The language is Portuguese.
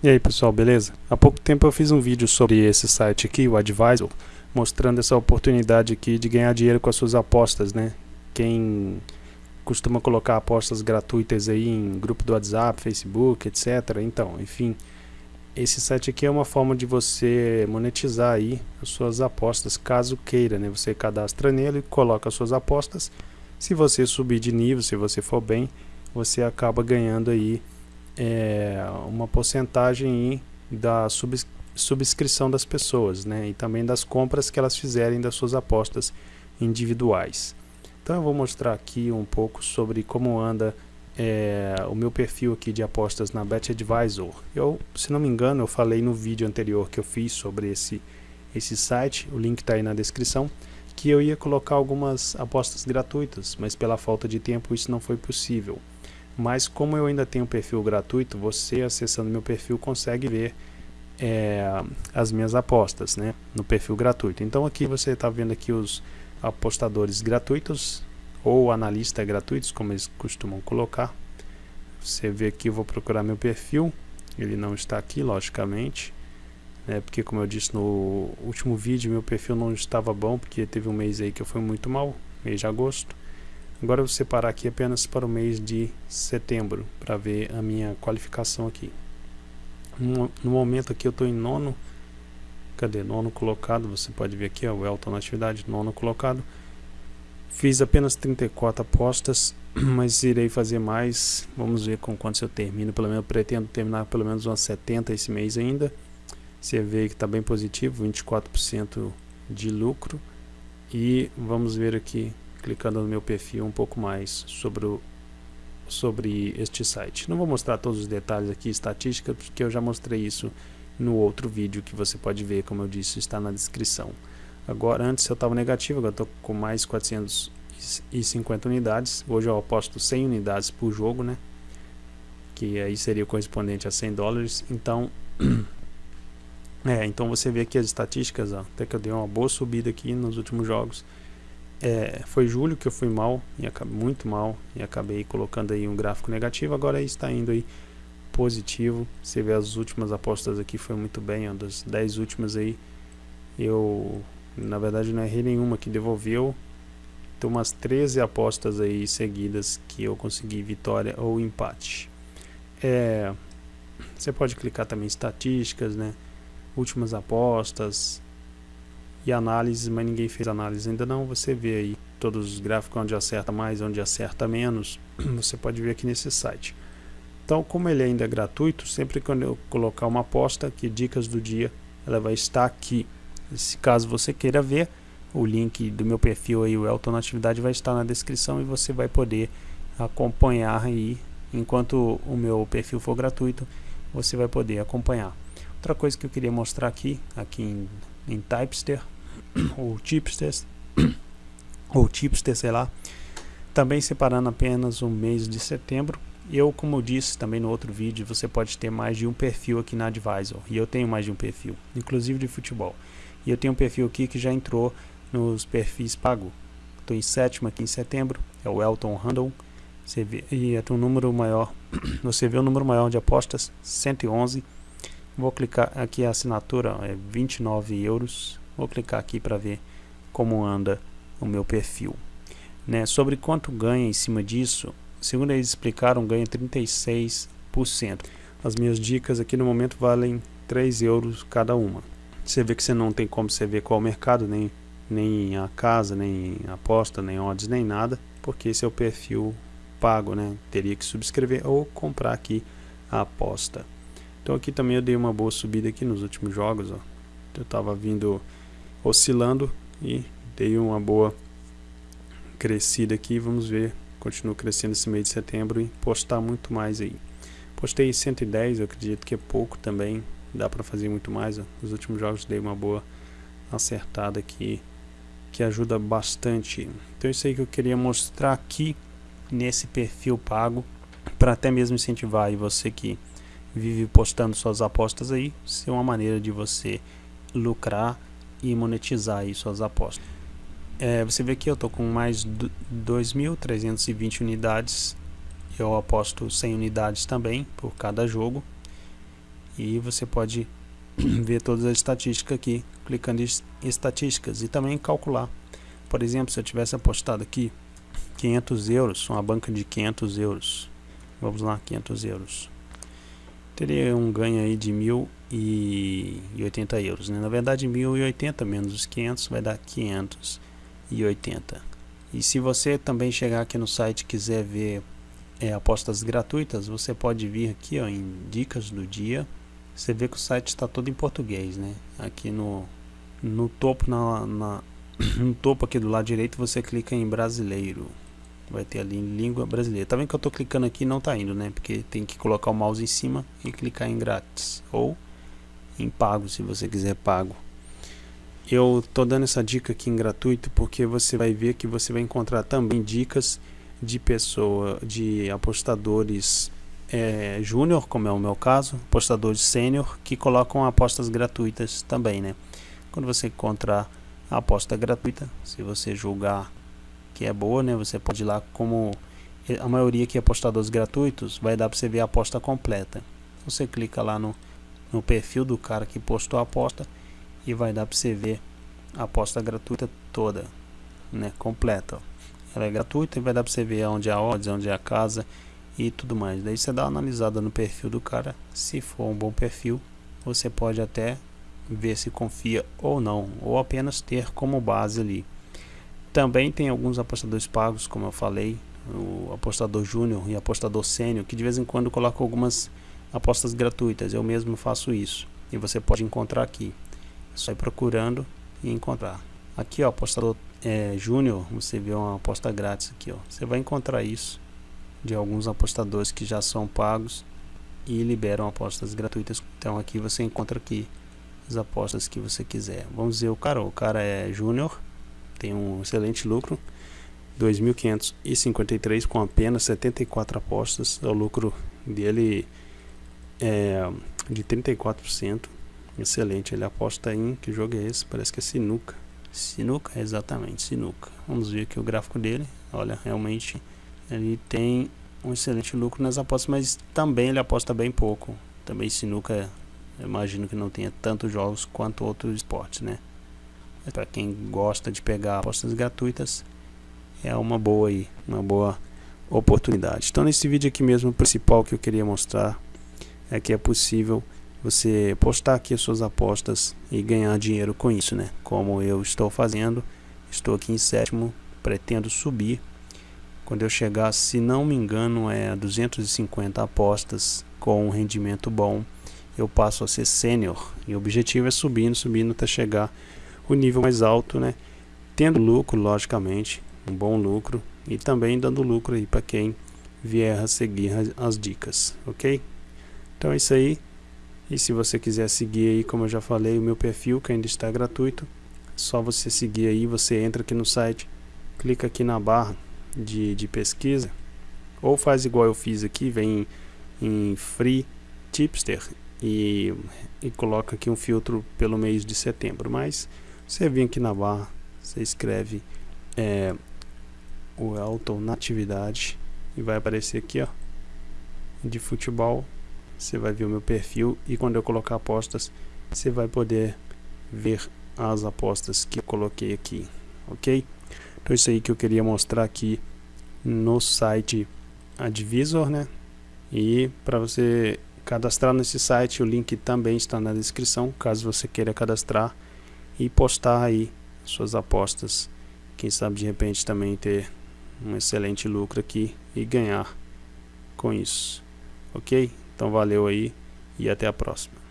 E aí pessoal, beleza? Há pouco tempo eu fiz um vídeo sobre esse site aqui, o Advisor, mostrando essa oportunidade aqui de ganhar dinheiro com as suas apostas, né? Quem costuma colocar apostas gratuitas aí em grupo do WhatsApp, Facebook, etc. Então, enfim, esse site aqui é uma forma de você monetizar aí as suas apostas, caso queira, né? Você cadastra nele, coloca as suas apostas. Se você subir de nível, se você for bem, você acaba ganhando aí é, uma porcentagem da subs subscrição das pessoas, né? E também das compras que elas fizerem das suas apostas individuais. Então eu vou mostrar aqui um pouco sobre como anda é, o meu perfil aqui de apostas na Bet Advisor. Eu, se não me engano, eu falei no vídeo anterior que eu fiz sobre esse, esse site, o link está aí na descrição, que eu ia colocar algumas apostas gratuitas, mas pela falta de tempo isso não foi possível. Mas como eu ainda tenho perfil gratuito, você acessando meu perfil consegue ver é, as minhas apostas né, no perfil gratuito. Então aqui você está vendo aqui os apostadores gratuitos ou analistas gratuitos, como eles costumam colocar. Você vê aqui, eu vou procurar meu perfil, ele não está aqui, logicamente, né, porque como eu disse no último vídeo, meu perfil não estava bom, porque teve um mês aí que eu fui muito mal, mês de agosto. Agora eu vou separar aqui apenas para o mês de setembro, para ver a minha qualificação aqui. No, momento aqui eu estou em nono, cadê? Nono colocado, você pode ver aqui, ó, o Elton na atividade, nono colocado. Fiz apenas 34 apostas, mas irei fazer mais, vamos ver com quantos eu termino, pelo menos pretendo terminar pelo menos umas 70 esse mês ainda. Você vê que está bem positivo, 24% de lucro. E vamos ver aqui clicando no meu perfil um pouco mais sobre, o, sobre este site. Não vou mostrar todos os detalhes aqui, estatísticas, porque eu já mostrei isso no outro vídeo que você pode ver, como eu disse, está na descrição. Agora, antes eu estava negativo, agora estou com mais 450 unidades. Hoje eu aposto 100 unidades por jogo, né? Que aí seria correspondente a 100 dólares. Então, é, então você vê aqui as estatísticas, ó, até que eu dei uma boa subida aqui nos últimos jogos. É, foi julho que eu fui mal, e acabei, muito mal, e acabei colocando aí um gráfico negativo, agora está indo aí positivo. Você vê as últimas apostas aqui, foi muito bem, ó, das 10 últimas aí, eu na verdade não errei nenhuma que devolveu. Tem umas 13 apostas aí seguidas que eu consegui vitória ou empate. É, você pode clicar também em estatísticas, né? Últimas apostas, e análise, mas ninguém fez análise ainda não. Você vê aí todos os gráficos onde acerta mais, onde acerta menos. Você pode ver aqui nesse site. Então, como ele ainda é gratuito, sempre que eu colocar uma aposta, que dicas do dia, ela vai estar aqui. Se caso você queira ver, o link do meu perfil aí, o Elton Atividade, vai estar na descrição e você vai poder acompanhar aí, enquanto o meu perfil for gratuito, você vai poder acompanhar. Outra coisa que eu queria mostrar aqui, aqui em em Typester ou Tipster ou Tipster, sei lá. Também separando apenas o mês de setembro. Eu, como eu disse também no outro vídeo, você pode ter mais de um perfil aqui na Advisor. E eu tenho mais de um perfil, inclusive de futebol. E eu tenho um perfil aqui que já entrou nos perfis pago. Estou em sétimo aqui em setembro, é o Elton Randall. Você vê, e é um número maior, você vê o número maior de apostas, 111 Vou clicar aqui a assinatura, é 29 euros. Vou clicar aqui para ver como anda o meu perfil. Né? Sobre quanto ganha em cima disso, segundo eles explicaram, ganha 36%. As minhas dicas aqui no momento valem 3 euros cada uma. Você vê que você não tem como você ver qual o mercado, nem, nem a casa, nem aposta, nem odds, nem nada, porque esse é o perfil pago, né? Teria que subscrever ou comprar aqui a aposta. Então aqui também eu dei uma boa subida aqui nos últimos jogos, ó. Eu estava vindo oscilando e dei uma boa crescida aqui, vamos ver, continuo crescendo esse mês de setembro e postar muito mais aí. Postei 110, eu acredito que é pouco também, dá para fazer muito mais, ó. Nos últimos jogos dei uma boa acertada aqui, que ajuda bastante. Então isso aí que eu queria mostrar aqui nesse perfil pago, para até mesmo incentivar você que vive postando suas apostas aí, ser uma maneira de você lucrar e monetizar aí suas apostas. É, você vê que eu tô com mais 2.320 unidades, eu aposto 100 unidades também por cada jogo. e você pode ver todas as estatísticas aqui, clicando em estatísticas e também calcular. Por exemplo, se eu tivesse apostado aqui 500 euros, uma banca de 500 euros, vamos lá, 500 euros, teria um ganho aí de 1080 euros, né? na verdade 1080 menos os 500 vai dar 580. E se você também chegar aqui no site e quiser ver é, apostas gratuitas, você pode vir aqui ó, em dicas do dia, você vê que o site está todo em português, né? Aqui no, no topo, na, na, no topo aqui do lado direito, você clica em brasileiro. Vai ter ali em língua brasileira. Tá vendo que eu estou clicando aqui não está indo, né? Porque tem que colocar o mouse em cima e clicar em grátis. Ou em pago, se você quiser pago. Eu estou dando essa dica aqui em gratuito porque você vai ver que você vai encontrar também dicas de pessoa, de apostadores é, júnior, como é o meu caso, apostadores sênior, que colocam apostas gratuitas também, né? Quando você encontrar a aposta gratuita, se você julgar que é boa, né? Você pode ir lá como a maioria que é apostadores gratuitos, vai dar para você ver a aposta completa. Você clica lá no, no perfil do cara que postou a aposta e vai dar para você ver a aposta gratuita toda, né? Completa. Ela é gratuita e vai dar para você ver onde é a odds, onde é a casa e tudo mais. Daí você dá uma analisada no perfil do cara, se for um bom perfil, você pode até ver se confia ou não, ou apenas ter como base ali. Também tem alguns apostadores pagos, como eu falei, o apostador júnior e apostador sênior, que de vez em quando colocam algumas apostas gratuitas. Eu mesmo faço isso e você pode encontrar aqui. É só ir procurando e encontrar. Aqui, ó, apostador é, júnior, você vê uma aposta grátis aqui, ó. Você vai encontrar isso de alguns apostadores que já são pagos e liberam apostas gratuitas. Então aqui você encontra aqui as apostas que você quiser. Vamos ver o cara, o cara é júnior, tem um excelente lucro, 2.553 com apenas 74 apostas. O lucro dele é de 34%. Excelente, ele aposta em que jogo é esse? Parece que é sinuca. Sinuca, exatamente, sinuca. Vamos ver aqui o gráfico dele. Olha, realmente ele tem um excelente lucro nas apostas, mas também ele aposta bem pouco. Também sinuca, imagino que não tenha tantos jogos quanto outros esportes, né? Para quem gosta de pegar apostas gratuitas, é uma boa aí, uma boa oportunidade. Então nesse vídeo aqui mesmo, o principal que eu queria mostrar é que é possível você postar aqui as suas apostas e ganhar dinheiro com isso, né? Como eu estou fazendo, estou aqui em sétimo, pretendo subir quando eu chegar, se não me engano, é 250 apostas com um rendimento bom, eu passo a ser sênior. E o objetivo é subindo, subindo até chegar o nível mais alto, né? Tendo lucro, logicamente, um bom lucro e também dando lucro aí para quem vier a seguir as dicas, ok? Então é isso aí. E se você quiser seguir aí, como eu já falei, o meu perfil que ainda está gratuito, só você seguir aí, você entra aqui no site, clica aqui na barra de, de pesquisa, ou faz igual eu fiz aqui, vem em Free Tipster e, e coloca aqui um filtro pelo mês de setembro. Mas você vem aqui na barra, você escreve é, o Elton na atividade e vai aparecer aqui ó de futebol. Você vai ver o meu perfil e quando eu colocar apostas você vai poder ver as apostas que eu coloquei aqui ok? Então isso aí que eu queria mostrar aqui no site Advisor, né? E para você cadastrar nesse site, o link também está na descrição, caso você queira cadastrar e postar aí suas apostas. Quem sabe de repente também ter um excelente lucro aqui e ganhar com isso. OK? Então valeu aí e até a próxima.